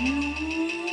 mm.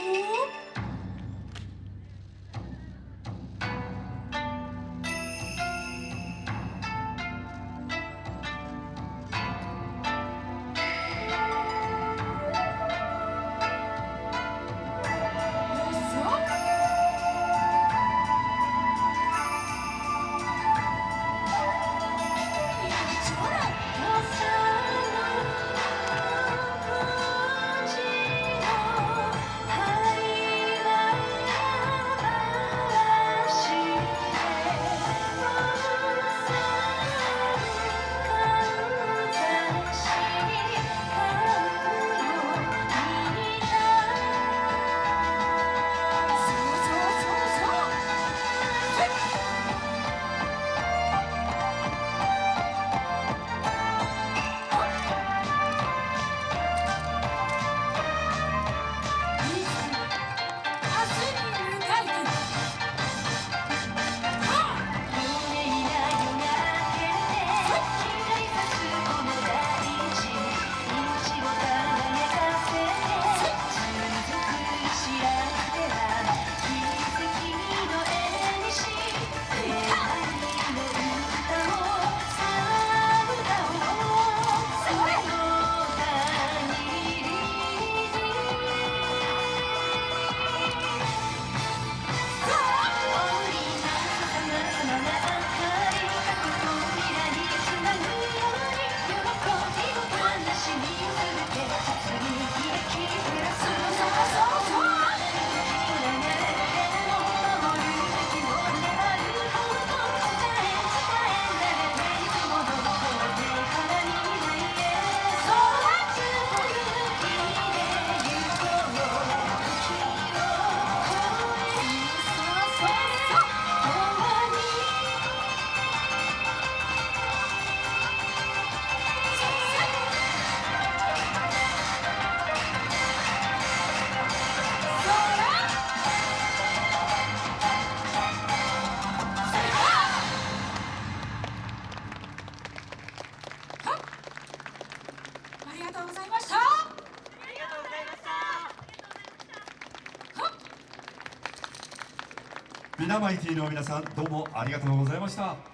皆マイティの皆さんどうもありがとうございました。